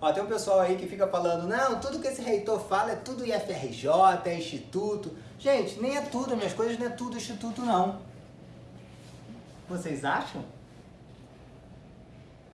Ó, tem um pessoal aí que fica falando, não, tudo que esse reitor fala é tudo IFRJ, é instituto. Gente, nem é tudo, minhas coisas não é tudo instituto, não. Vocês acham?